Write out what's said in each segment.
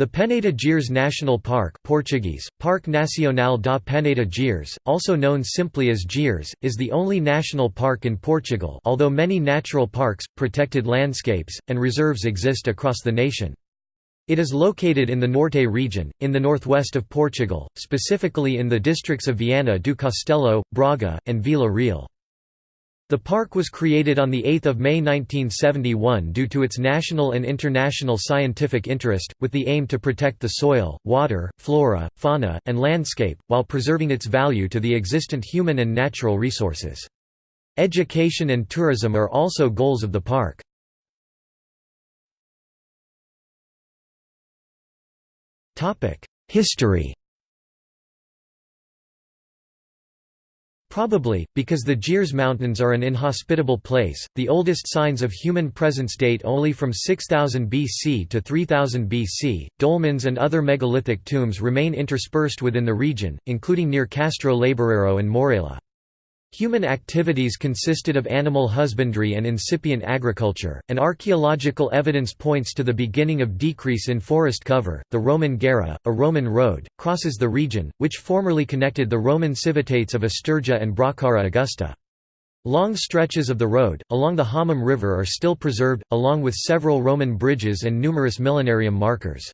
The Peneda Gerês National Park Portuguese, Parque Nacional da Peneda Gerês, also known simply as Gerês, is the only national park in Portugal although many natural parks, protected landscapes, and reserves exist across the nation. It is located in the Norte region, in the northwest of Portugal, specifically in the districts of Viana do Castelo, Braga, and Vila Real. The park was created on 8 May 1971 due to its national and international scientific interest, with the aim to protect the soil, water, flora, fauna, and landscape, while preserving its value to the existent human and natural resources. Education and tourism are also goals of the park. History Probably, because the Gerês Mountains are an inhospitable place, the oldest signs of human presence date only from 6000 BC to 3000 BC. Dolmens and other megalithic tombs remain interspersed within the region, including near Castro Laboreiro and Mourela. Human activities consisted of animal husbandry and incipient agriculture, and archaeological evidence points to the beginning of decrease in forest cover. The Roman Geira, a Roman road, crosses the region, which formerly connected the Roman civitates of Asturica and Bracara Augusta. Long stretches of the road, along the Homem River are still preserved, along with several Roman bridges and numerous millenarium markers.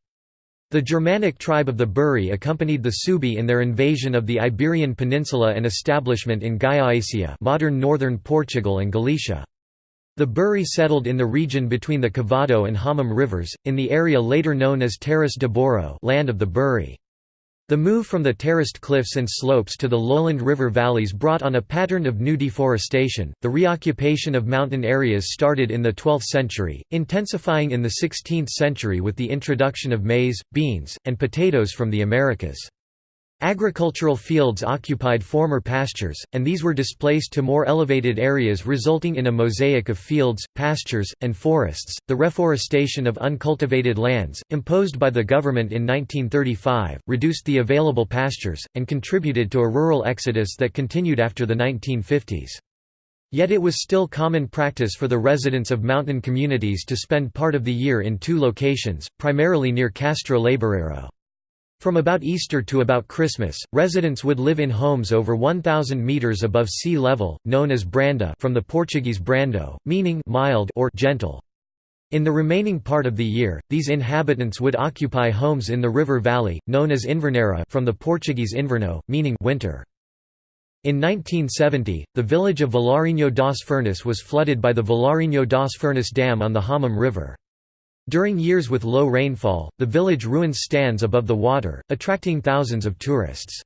The Germanic tribe of the Buri accompanied the Suebi in their invasion of the Iberian Peninsula and establishment in Gallaecia modern northern Portugal and Galicia. The Buri settled in the region between the Cavado and Homem rivers, in the area later known as Terras de Bouro land of the Buri. The move from the terraced cliffs and slopes to the lowland river valleys brought on a pattern of new deforestation. The reoccupation of mountain areas started in the 12th century, intensifying in the 16th century with the introduction of maize, beans, and potatoes from the Americas. Agricultural fields occupied former pastures, and these were displaced to more elevated areas, resulting in a mosaic of fields, pastures, and forests. The reforestation of uncultivated lands, imposed by the government in 1935, reduced the available pastures, and contributed to a rural exodus that continued after the 1950s. Yet it was still common practice for the residents of mountain communities to spend part of the year in two locations, primarily near Castro Laboreiro. From about Easter to about Christmas, residents would live in homes over 1,000 metres above sea level, known as branda from the Portuguese brando, meaning mild or gentle. In the remaining part of the year, these inhabitants would occupy homes in the river valley, known as inverneira from the Portuguese inverno, meaning winter. In 1970, the village of Vilarinho das Furnas was flooded by the Vilarinho das Furnas Dam on the Homem River. During years with low rainfall, the village ruins stands above the water, attracting thousands of tourists.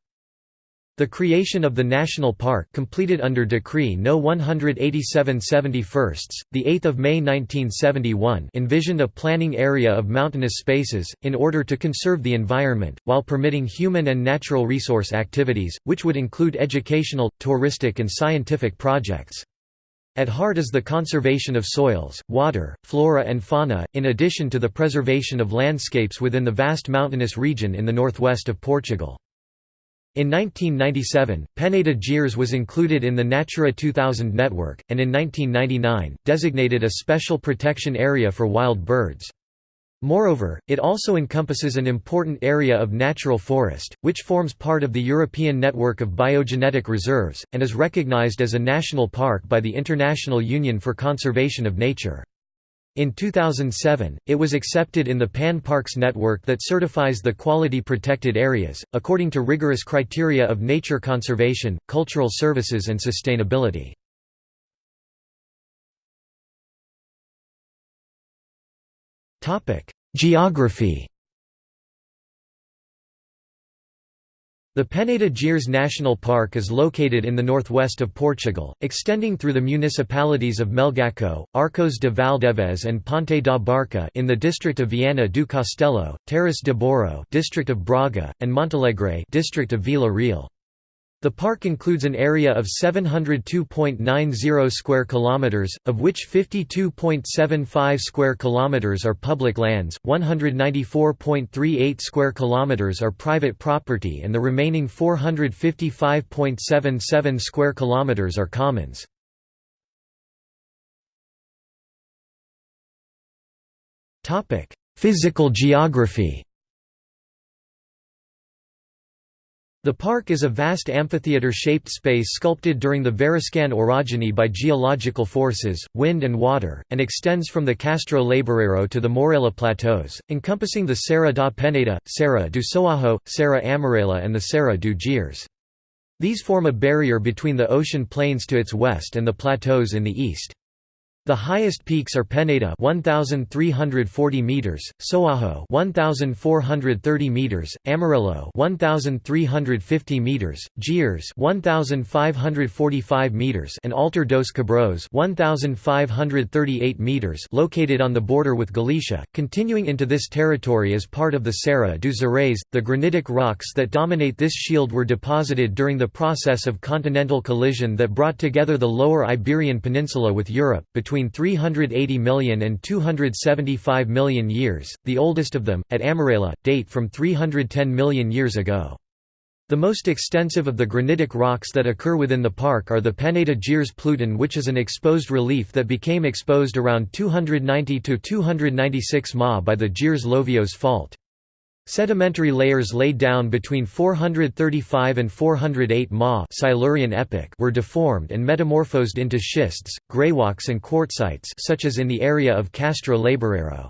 The creation of the national park completed under Decree No. 187 71, the 8th of May 1971 envisioned a planning area of mountainous spaces, in order to conserve the environment, while permitting human and natural resource activities, which would include educational, touristic and scientific projects. At heart is the conservation of soils, water, flora and fauna, in addition to the preservation of landscapes within the vast mountainous region in the northwest of Portugal. In 1997, Peneda Gerês was included in the Natura 2000 network, and in 1999, designated a special protection area for wild birds. Moreover, it also encompasses an important area of natural forest, which forms part of the European Network of Biogenetic Reserves, and is recognized as a national park by the International Union for Conservation of Nature. In 2007, it was accepted in the Pan Parks network that certifies the quality protected areas, according to rigorous criteria of nature conservation, cultural services and sustainability. Geography The Peneda Gerês National Park is located in the northwest of Portugal, extending through the municipalities of Melgaço, Arcos de Valdevez and Ponte da Barca in the district of Viana do Castelo, Terras de Bouro district of Braga, and Montalegre district of Vila Real. The park includes an area of 702.90 square kilometers, of which 52.75 square kilometers are public lands, 194.38 square kilometers are private property and the remaining 455.77 square kilometers are commons. Physical geography The park is a vast amphitheater-shaped space sculpted during the Variscan orogeny by geological forces, wind and water, and extends from the Castro Laboreiro to the Mourela Plateaus, encompassing the Serra da Peneda, Serra do Soajo, Serra Amarela and the Serra do Gerês. These form a barrier between the ocean plains to its west and the plateaus in the east. The highest peaks are Peneda 1340 meters, Soajo 1430 meters, Amarillo 1350 meters, Gerês 1545 meters and Altar dos Cabrões 1538 meters located on the border with Galicia. Continuing into this territory as part of the Serra do Gerês, the granitic rocks that dominate this shield were deposited during the process of continental collision that brought together the lower Iberian Peninsula with Europe between 380 million and 275 million years, the oldest of them, at Amarela, date from 310 million years ago. The most extensive of the granitic rocks that occur within the park are the Peneda Gerês Pluton which is an exposed relief that became exposed around 290–296 ma by the Gerês Lovios fault. Sedimentary layers laid down between 435 and 408 Ma Silurian epoch were deformed and metamorphosed into schists, greywacke and quartzites such as in the area of Castro Laboreiro.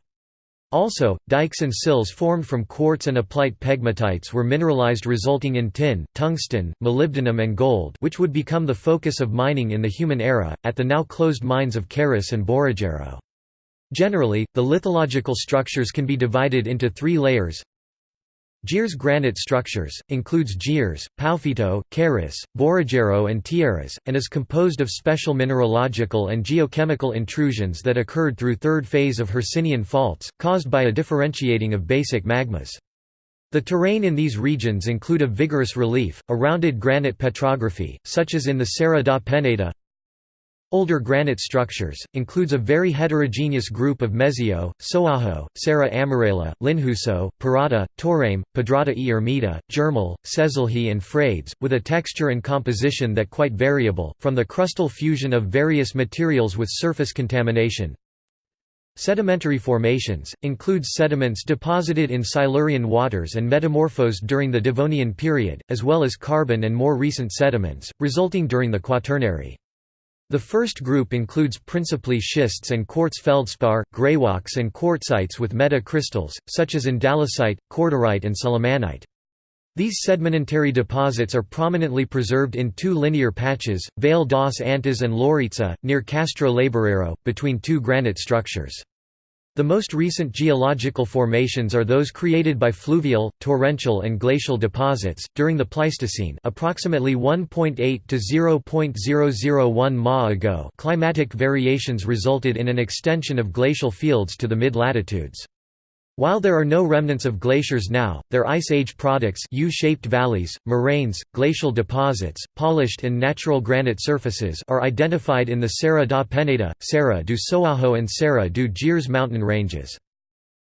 Also, dikes and sills formed from quartz and aplite pegmatites were mineralized resulting in tin, tungsten, molybdenum and gold which would become the focus of mining in the human era, at the now closed mines of Carris and Borrageiro. Generally, the lithological structures can be divided into three layers Gerês granite structures, includes Gerês, Paufito, Carris, Borrageiro and Tierras, and is composed of special mineralogical and geochemical intrusions that occurred through third phase of Hercynian faults, caused by a differentiating of basic magmas. The terrain in these regions include a vigorous relief, a rounded granite petrography, such as in the Serra da Peneda, Older granite structures, includes a very heterogeneous group of Mezio, Soajo, Serra Amarela, Linhuso, Parada, Torame, Pedrada e Ermita, Germal, Cesilhe and Frades, with a texture and composition that quite variable, from the crustal fusion of various materials with surface contamination. Sedimentary formations, includes sediments deposited in Silurian waters and metamorphosed during the Devonian period, as well as carbon and more recent sediments, resulting during the Quaternary. The first group includes principally schists and quartz feldspar, greywacke and quartzites with metacrystals, such as andalusite, cordierite and sillimanite. These sedimentary deposits are prominently preserved in two linear patches, Vale das Antas and Louritza, near Castro Laboreiro, between two granite structures. The most recent geological formations are those created by fluvial, torrential and glacial deposits during the Pleistocene, approximately 1.8 to 0.001 ma ago. Climatic variations resulted in an extension of glacial fields to the mid-latitudes. While there are no remnants of glaciers now, their Ice Age products U-shaped valleys, moraines, glacial deposits, polished and natural granite surfaces are identified in the Serra da Peneda, Serra do Soajo and Serra do Gerês mountain ranges.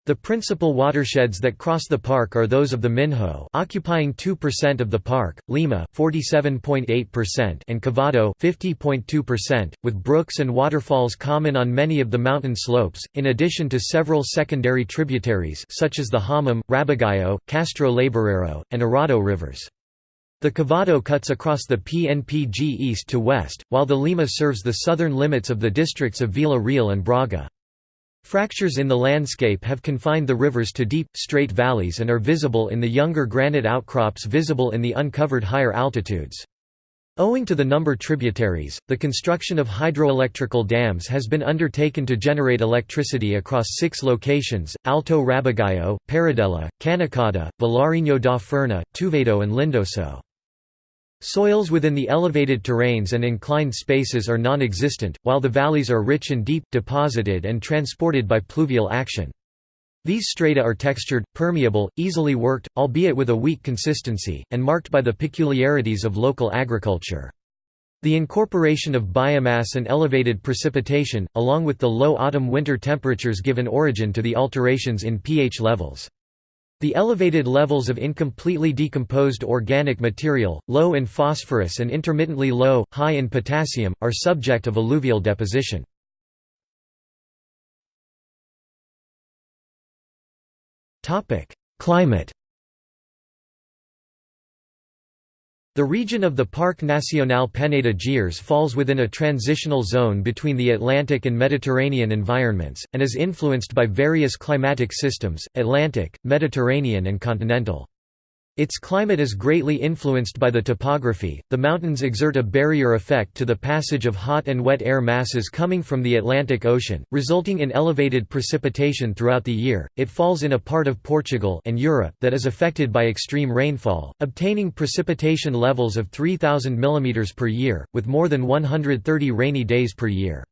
The principal watersheds that cross the park are those of the Minho occupying 2% of the park, Lima 47.8% and Cavado 50.2%, with brooks and waterfalls common on many of the mountain slopes, in addition to several secondary tributaries such as the Homem, Rabagão, Castro Laboreiro, and Arado rivers. The Cavado cuts across the PNPG east to west, while the Lima serves the southern limits of the districts of Vila Real and Braga. Fractures in the landscape have confined the rivers to deep, straight valleys and are visible in the younger granite outcrops visible in the uncovered higher altitudes. Owing to the number tributaries, the construction of hydroelectrical dams has been undertaken to generate electricity across six locations, Alto Rabagão, Paradela, Canicada, Vilarinho da Ferna, Touvedo and Lindoso. Soils within the elevated terrains and inclined spaces are non-existent, while the valleys are rich and deep, deposited and transported by pluvial action. These strata are textured, permeable, easily worked, albeit with a weak consistency, and marked by the peculiarities of local agriculture. The incorporation of biomass and elevated precipitation, along with the low autumn-winter temperatures give an origin to the alterations in pH levels. The elevated levels of incompletely decomposed organic material, low in phosphorus and intermittently low, high in potassium, are subject of alluvial deposition. Climate The region of the Parc National Peneda Gerês falls within a transitional zone between the Atlantic and Mediterranean environments, and is influenced by various climatic systems, Atlantic, Mediterranean and continental. Its climate is greatly influenced by the topography. The mountains exert a barrier effect to the passage of hot and wet air masses coming from the Atlantic Ocean, resulting in elevated precipitation throughout the year. It falls in a part of Portugal and Europe that is affected by extreme rainfall, obtaining precipitation levels of 3000 mm per year, with more than 130 rainy days per year.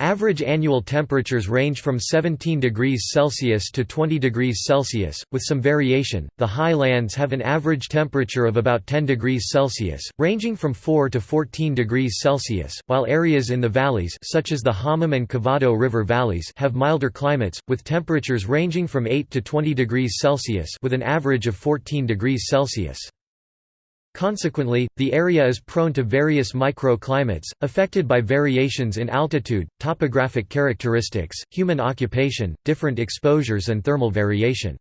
Average annual temperatures range from 17 degrees Celsius to 20 degrees Celsius, with some variation. The highlands have an average temperature of about 10 degrees Celsius, ranging from 4 to 14 degrees Celsius, while areas in the valleys such as the Homem and Cavado River valleys have milder climates, with temperatures ranging from 8 to 20 degrees Celsius with an average of 14 degrees Celsius. Consequently, the area is prone to various microclimates, affected by variations in altitude, topographic characteristics, human occupation, different exposures and thermal variation.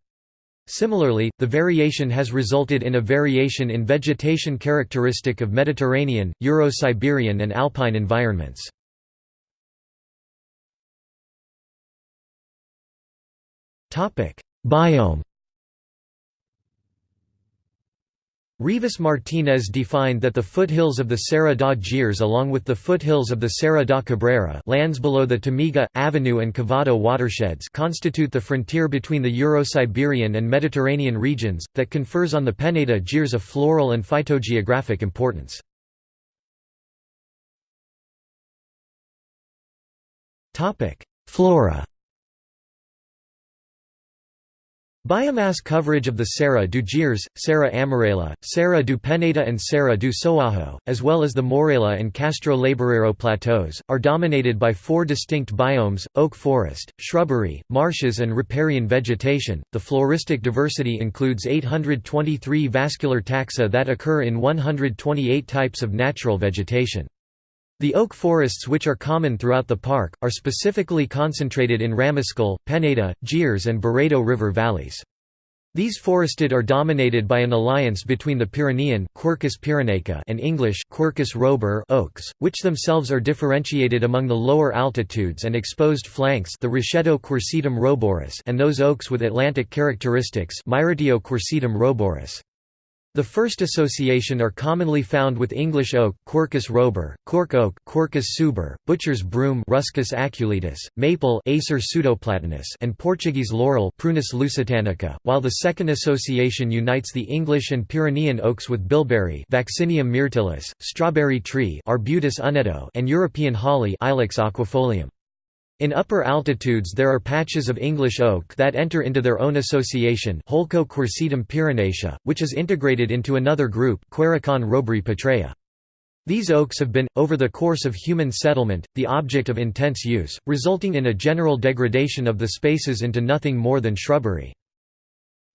Similarly, the variation has resulted in a variation in vegetation characteristic of Mediterranean, Euro-Siberian and alpine environments. Biome Rivas Martinez defined that the foothills of the Serra da Gerês along with the foothills of the Serra da Cabrera lands below the Tâmega, Avenue and Cavado watersheds constitute the frontier between the Euro-Siberian and Mediterranean regions, that confers on the Peneda Gerês a floral and phytogeographic importance. Flora Biomass coverage of the Serra do Gerês, Serra Amarela, Serra do Peneda and Serra do Soajo, as well as the Mourela and Castro Laboreiro plateaus, are dominated by four distinct biomes, oak forest, shrubbery, marshes and riparian vegetation. The floristic diversity includes 823 vascular taxa that occur in 128 types of natural vegetation. The oak forests which are common throughout the park, are specifically concentrated in Ramiscal, Peneda, Gerês and Barredo River valleys. These forested are dominated by an alliance between the Pyrenean Quercus pyrenaica and English Quercus robur oaks, which themselves are differentiated among the lower altitudes and exposed flanks the Rochedo quercetum roborus and those oaks with Atlantic characteristics Myrtio quercetum roborus. The first association are commonly found with English oak Quercus robur, cork oak Quercus suber, butcher's broom Ruscus aculeatus, maple Acer pseudoplatanus and Portuguese laurel Prunus lusitanica, while the second association unites the English and Pyrenean oaks with bilberry Vaccinium myrtillus, strawberry tree Arbutus unedo and European holly Ilex aquifolium. In upper altitudes there are patches of English oak that enter into their own association which is integrated into another group roburi. These oaks have been, over the course of human settlement, the object of intense use, resulting in a general degradation of the spaces into nothing more than shrubbery.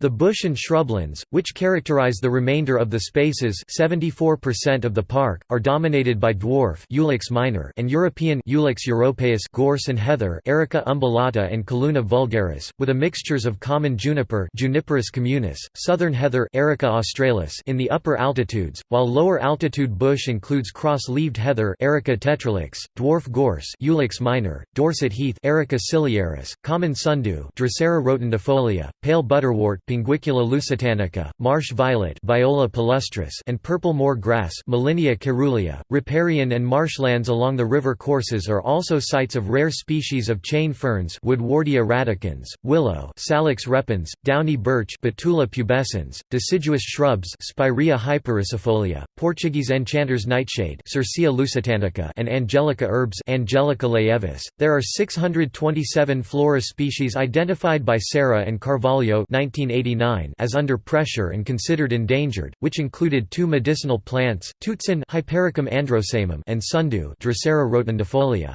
The bush and shrublands, which characterize the remainder of the spaces 74% of the park, are dominated by dwarf Ulex minor and European Ulex europaeus gorse and heather Erica umbellata and Calluna vulgaris, with a mixtures of common juniper Juniperus communis, southern heather Erica australis in the upper altitudes, while lower altitude bush includes cross-leaved heather Erica tetralix, dwarf gorse Ulex minor, Dorset heath Erica ciliaris, common sundew Drosera rotundifolia, pale butterwort Pinguicula lusitanica, marsh violet Viola palustris and purple moor grass Molinia caerulea. Riparian and marshlands along the river courses are also sites of rare species of chain ferns Woodwardia radicans, willow Salix repens, downy birch Betula pubescens, deciduous shrubs Spirea hypericifolia, Portuguese enchanter's nightshade Circea lusitanica and angelica herbs Angelica laevis. There are 627 flora species identified by Serra and Carvalho 1980 as under pressure and considered endangered, which included two medicinal plants, Tutsin Hypericum androsaemum and sundew Drosera rotundifolia.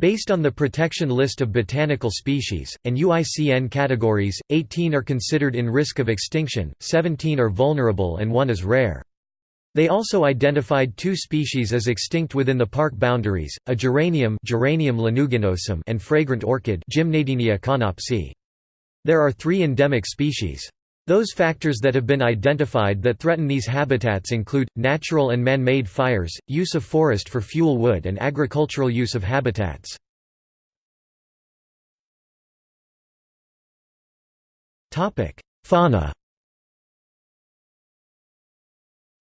Based on the protection list of botanical species, and UICN categories, 18 are considered in risk of extinction, 17 are vulnerable and one is rare. They also identified two species as extinct within the park boundaries, a geranium, geranium lanuginosum and fragrant orchid Gymnadenia conopsea. There are three endemic species. Those factors that have been identified that threaten these habitats include, natural and man-made fires, use of forest for fuel wood and agricultural use of habitats. Fauna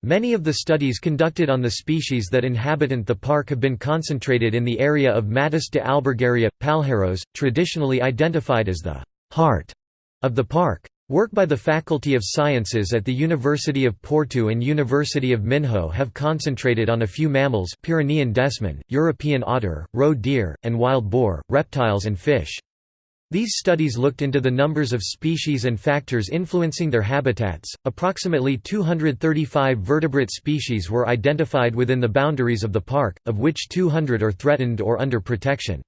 Many of the studies conducted on the species that inhabit the park have been concentrated in the area of Matas de Albergaria, Palheiros, traditionally identified as the «heart» of the park. Work by the Faculty of Sciences at the University of Porto and University of Minho have concentrated on a few mammals Pyrenean desman, European otter, roe deer, and wild boar, reptiles and fish. These studies looked into the numbers of species and factors influencing their habitats. Approximately 235 vertebrate species were identified within the boundaries of the park, of which 200 are threatened or under protection.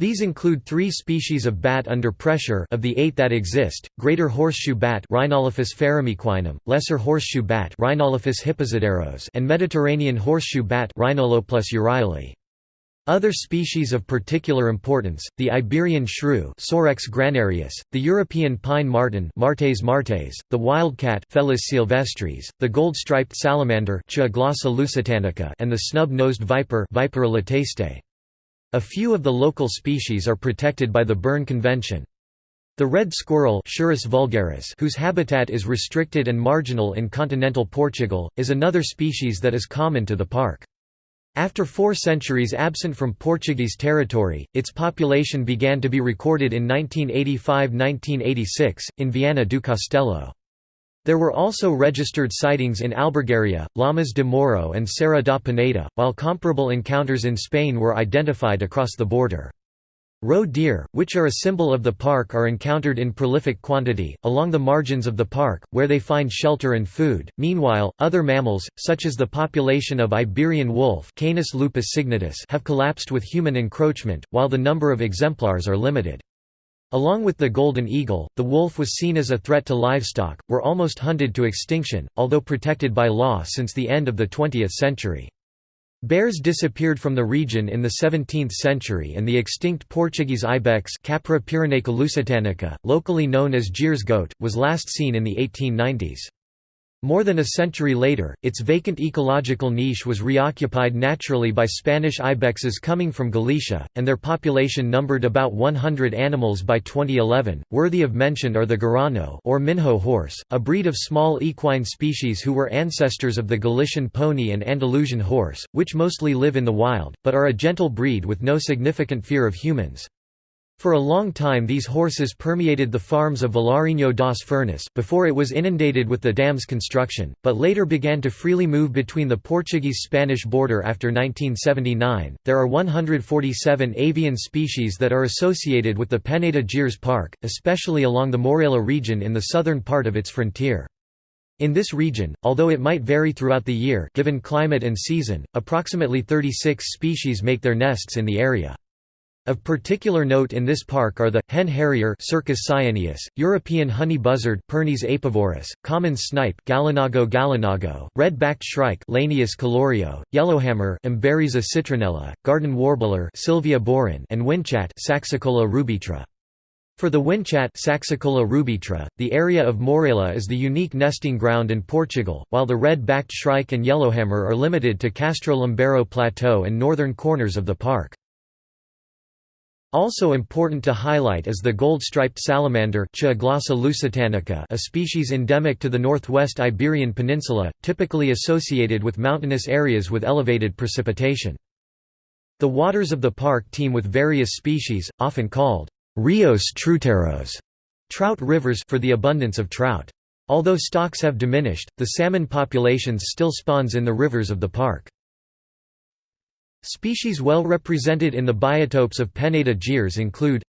These include three species of bat under pressure of the eight that exist, greater horseshoe bat Rhinolophus lesser horseshoe bat Rhinolophus and Mediterranean horseshoe bat. Other species of particular importance, the Iberian shrew Sorex granarius, the European pine marten Martes martes, the wildcat Felis sylvestris, the gold-striped salamander and the snub-nosed viper Vipera lataste. A few of the local species are protected by the Berne Convention. The red squirrel vulgaris, whose habitat is restricted and marginal in continental Portugal, is another species that is common to the park. After four centuries absent from Portuguese territory, its population began to be recorded in 1985–1986, in Viana do Castelo. There were also registered sightings in Albergaria, Lamas de Mouro and Serra da Peneda, while comparable encounters in Spain were identified across the border. Roe deer, which are a symbol of the park are encountered in prolific quantity, along the margins of the park, where they find shelter and food. Meanwhile, other mammals, such as the population of Iberian wolf Canis lupus signatus have collapsed with human encroachment, while the number of exemplars are limited. Along with the golden eagle, the wolf was seen as a threat to livestock, were almost hunted to extinction, although protected by law since the end of the 20th century. Bears disappeared from the region in the 17th century and the extinct Portuguese ibex Capra pyrenaica locally known as Gerês goat, was last seen in the 1890s. More than a century later, its vacant ecological niche was reoccupied naturally by Spanish ibexes coming from Galicia, and their population numbered about 100 animals by 2011. Worthy of mention are the Garrano or Minho horse, a breed of small equine species who were ancestors of the Galician pony and Andalusian horse, which mostly live in the wild, but are a gentle breed with no significant fear of humans. For a long time these horses permeated the farms of Vilarinho das Furnas before it was inundated with the dam's construction, but later began to freely move between the Portuguese-Spanish border after 1979. There are 147 avian species that are associated with the Peneda Gerês Park, especially along the Mourela region in the southern part of its frontier. In this region, although it might vary throughout the year given climate and season, approximately 36 species make their nests in the area. Of particular note in this park are the, hen harrier Circus cyaneus, European honey buzzard Pernis apivorus, common snipe Gallinago gallinago, red-backed shrike Lanius collurio, yellowhammer Emberiza citrinella, garden warbler Sylvia borin and winchat Saxicola rubetra. For the winchat Saxicola rubetra, the area of Mourela is the unique nesting ground in Portugal, while the red-backed shrike and yellowhammer are limited to Castro Laboreiro Plateau and northern corners of the park. Also important to highlight is the gold-striped salamander a species endemic to the northwest Iberian Peninsula, typically associated with mountainous areas with elevated precipitation. The waters of the park teem with various species, often called rios truteros trout rivers for the abundance of trout. Although stocks have diminished, the salmon populations still spawns in the rivers of the park. Species well represented in the biotopes of Peneda Gerês include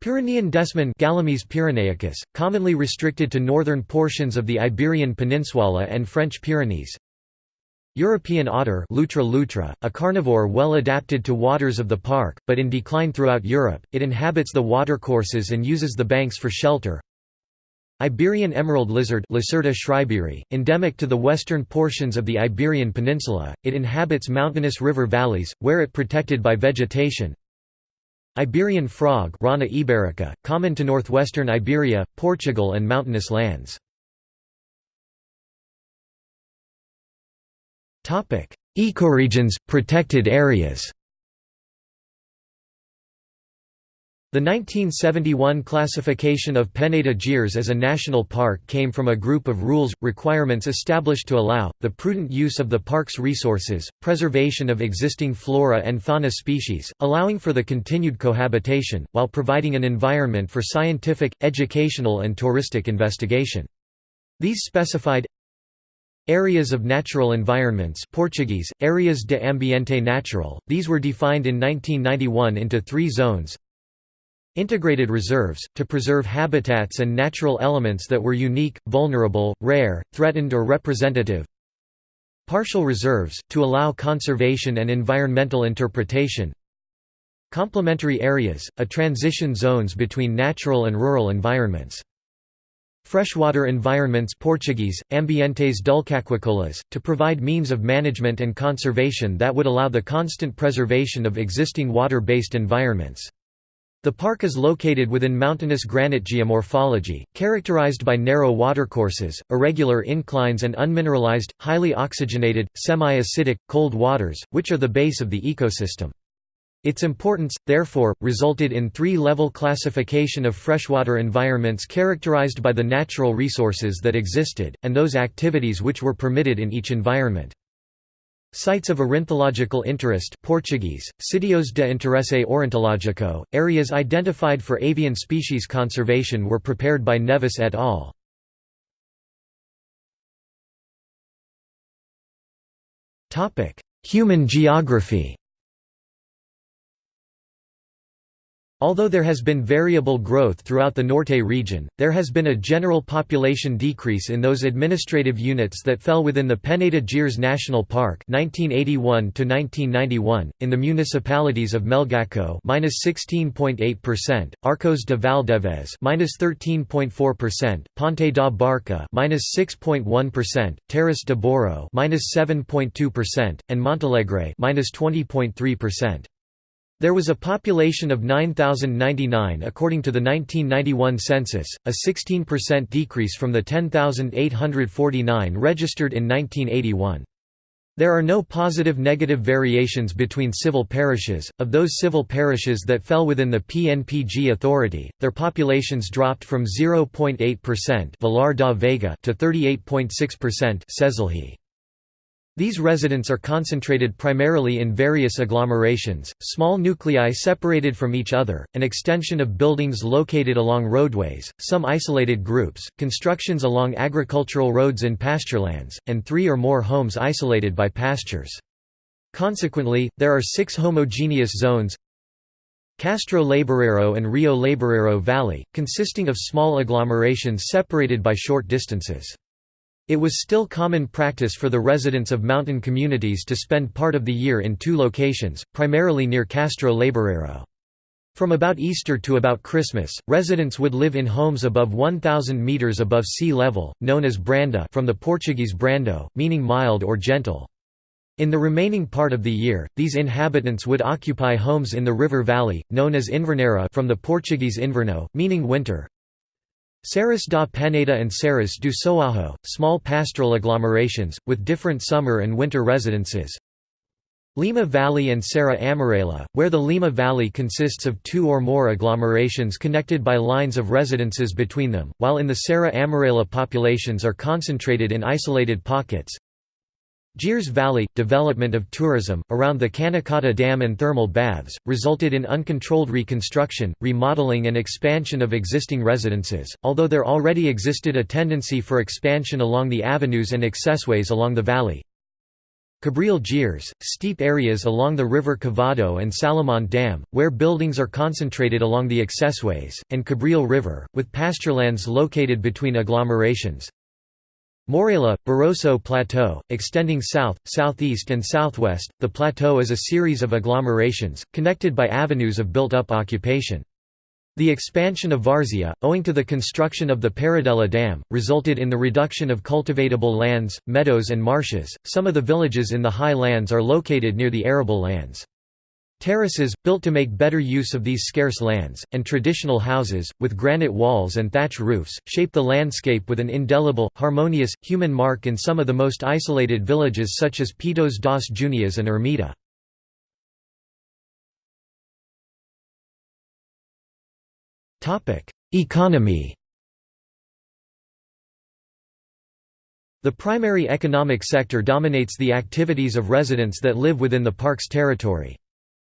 Pyrenean desman Galemys pyrenaicus, commonly restricted to northern portions of the Iberian Peninsula and French Pyrenees. European otter Lutra lutra, a carnivore well adapted to waters of the park, but in decline throughout Europe, it inhabits the watercourses and uses the banks for shelter Iberian emerald lizard Lacerta schreiberi, endemic to the western portions of the Iberian Peninsula, it inhabits mountainous river valleys, where it protected by vegetation. Iberian frog Rana iberica, common to northwestern Iberia, Portugal and mountainous lands. Ecoregions, protected areas The 1971 classification of Peneda Gerês as a national park came from a group of rules, requirements established to allow, the prudent use of the park's resources, preservation of existing flora and fauna species, allowing for the continued cohabitation, while providing an environment for scientific, educational and touristic investigation. These specified Areas of natural environments Portuguese, Areas de Ambiente Natural, these were defined in 1991 into three zones Integrated reserves, to preserve habitats and natural elements that were unique, vulnerable, rare, threatened or representative. Partial reserves, to allow conservation and environmental interpretation. Complementary areas, a transition zones between natural and rural environments. Freshwater environments Portuguese, ambientes dulcaquicolas, to provide means of management and conservation that would allow the constant preservation of existing water-based environments. The park is located within mountainous granite geomorphology, characterized by narrow watercourses, irregular inclines and unmineralized, highly oxygenated, semi-acidic, cold waters, which are the base of the ecosystem. Its importance, therefore, resulted in three-level classification of freshwater environments characterized by the natural resources that existed, and those activities which were permitted in each environment. Sites of ornithological interest Portuguese, Sitios de Interesse Ornitológico, areas identified for avian species conservation were prepared by Neves et al. Human geography Although there has been variable growth throughout the Norte region, there has been a general population decrease in those administrative units that fell within the Peneda Gerês National Park 1981 to 1991 in the municipalities of Melgaço (-16.8%), Arcos de Valdevez (-13.4%), Ponte da Barca (-6.1%), Terras de Bouro (-7.2%), and Montalegre (-20.3%). There was a population of 9,099 according to the 1991 census, a 16% decrease from the 10,849 registered in 1981. There are no positive negative variations between civil parishes. Of those civil parishes that fell within the PNPG authority, their populations dropped from 0.8% Vilar da Veiga to 38.6% Cesilhe. These residents are concentrated primarily in various agglomerations, small nuclei separated from each other, an extension of buildings located along roadways, some isolated groups, constructions along agricultural roads in pasturelands, and three or more homes isolated by pastures. Consequently, there are six homogeneous zones Castro Laboreiro and Rio Laboreiro Valley, consisting of small agglomerations separated by short distances. It was still common practice for the residents of mountain communities to spend part of the year in two locations, primarily near Castro Laboreiro. From about Easter to about Christmas, residents would live in homes above 1,000 metres above sea level, known as branda from the Portuguese brando, meaning mild or gentle. In the remaining part of the year, these inhabitants would occupy homes in the river valley, known as inverneira from the Portuguese inverno, meaning winter, Serras da Peneda and Serras do Soajo, small pastoral agglomerations, with different summer and winter residences. Lima Valley and Serra Amarela, where the Lima Valley consists of two or more agglomerations connected by lines of residences between them, while in the Serra Amarela populations are concentrated in isolated pockets. Gerês Valley – Development of tourism, around the Caniçada Dam and thermal baths, resulted in uncontrolled reconstruction, remodeling and expansion of existing residences, although there already existed a tendency for expansion along the avenues and accessways along the valley. Cabril Gerês – steep areas along the river Cavado and Salamonde Dam, where buildings are concentrated along the accessways, and Cabril River, with pasturelands located between agglomerations. Mourela, Barroso Plateau, extending south, southeast and southwest, the plateau is a series of agglomerations, connected by avenues of built-up occupation. The expansion of Várzea, owing to the construction of the Paradela Dam, resulted in the reduction of cultivatable lands, meadows and marshes. Some of the villages in the high lands are located near the arable lands. Terraces, built to make better use of these scarce lands, and traditional houses, with granite walls and thatch roofs, shape the landscape with an indelible, harmonious, human mark in some of the most isolated villages such as Pitões das Júnias and Ermita. Economy The primary economic sector dominates the activities of residents that live within the park's territory.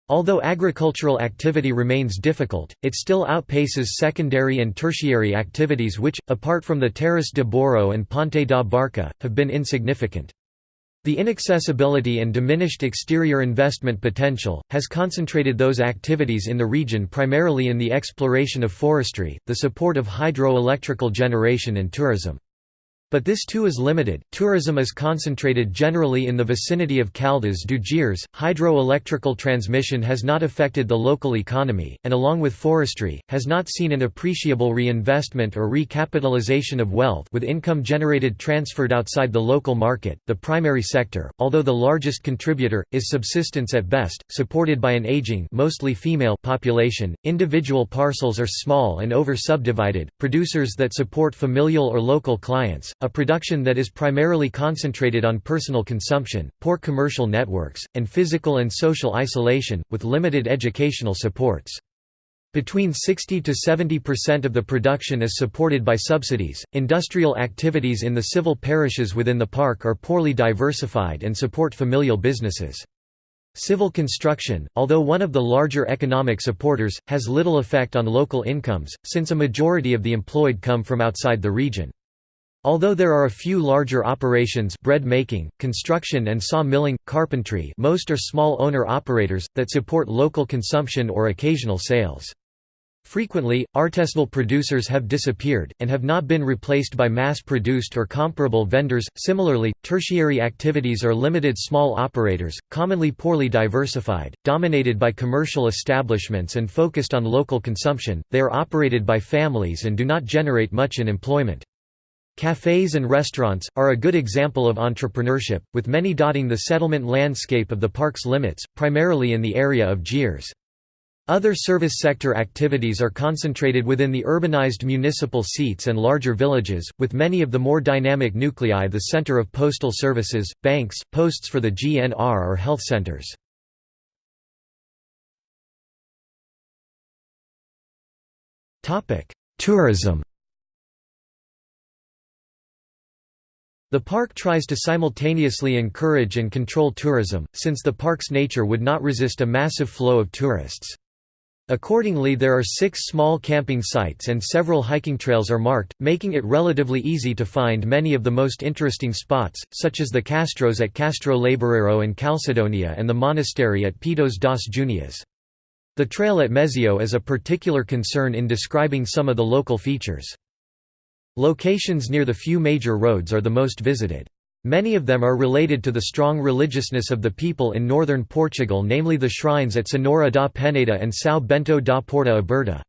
Although agricultural activity remains difficult, it still outpaces secondary and tertiary activities which, apart from the Terras de Bouro and Ponte da Barca, have been insignificant. The inaccessibility and diminished exterior investment potential, has concentrated those activities in the region primarily in the exploration of forestry, the support of hydroelectrical generation and tourism. But this too is limited. Tourism is concentrated generally in the vicinity of Caldas do Gerês. Hydroelectrical transmission has not affected the local economy, and along with forestry, has not seen an appreciable reinvestment or recapitalization of wealth with income generated transferred outside the local market. The primary sector, although the largest contributor, is subsistence at best, supported by an aging, mostly female population. Individual parcels are small and over-subdivided. Producers that support familial or local clients a production that is primarily concentrated on personal consumption, poor commercial networks, and physical and social isolation, with limited educational supports. Between 60 to 70% of the production is supported by subsidies. Industrial activities in the civil parishes within the park are poorly diversified and support familial businesses. Civil construction, although one of the larger economic supporters, has little effect on local incomes, since a majority of the employed come from outside the region. Although there are a few larger operations bread making, construction and saw milling, carpentry most are small owner-operators, that support local consumption or occasional sales. Frequently, artisanal producers have disappeared, and have not been replaced by mass-produced or comparable vendors. Similarly, tertiary activities are limited small operators, commonly poorly diversified, dominated by commercial establishments and focused on local consumption, they are operated by families and do not generate much in employment. Cafes and restaurants, are a good example of entrepreneurship, with many dotting the settlement landscape of the park's limits, primarily in the area of Gerês. Other service sector activities are concentrated within the urbanized municipal seats and larger villages, with many of the more dynamic nuclei the center of postal services, banks, posts for the GNR or health centers. Tourism The park tries to simultaneously encourage and control tourism, since the park's nature would not resist a massive flow of tourists. Accordingly there are six small camping sites and several hiking trails are marked, making it relatively easy to find many of the most interesting spots, such as the Castros at Castro Laboreiro and Calcedonia and the monastery at Pitões das Júnias. The trail at Mezio is a particular concern in describing some of the local features. Locations near the few major roads are the most visited. Many of them are related to the strong religiousness of the people in northern Portugal namely the shrines at Senhora da Peneda and São Bento da Porta Aberta.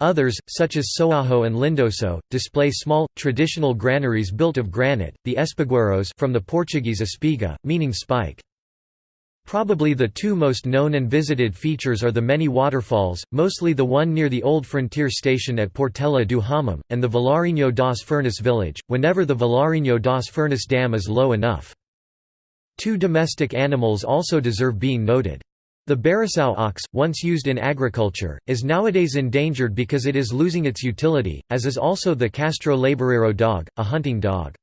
Others, such as Soajo and Lindoso, display small, traditional granaries built of granite, the espigueiros from the Portuguese espiga, meaning spike. Probably the two most known and visited features are the many waterfalls, mostly the one near the old frontier station at Portela do Homem, and the Vilarinho das Furnas village, whenever the Vilarinho das Furnas dam is low enough. Two domestic animals also deserve being noted. The Bariçao ox, once used in agriculture, is nowadays endangered because it is losing its utility, as is also the Castro Laboreiro dog, a hunting dog.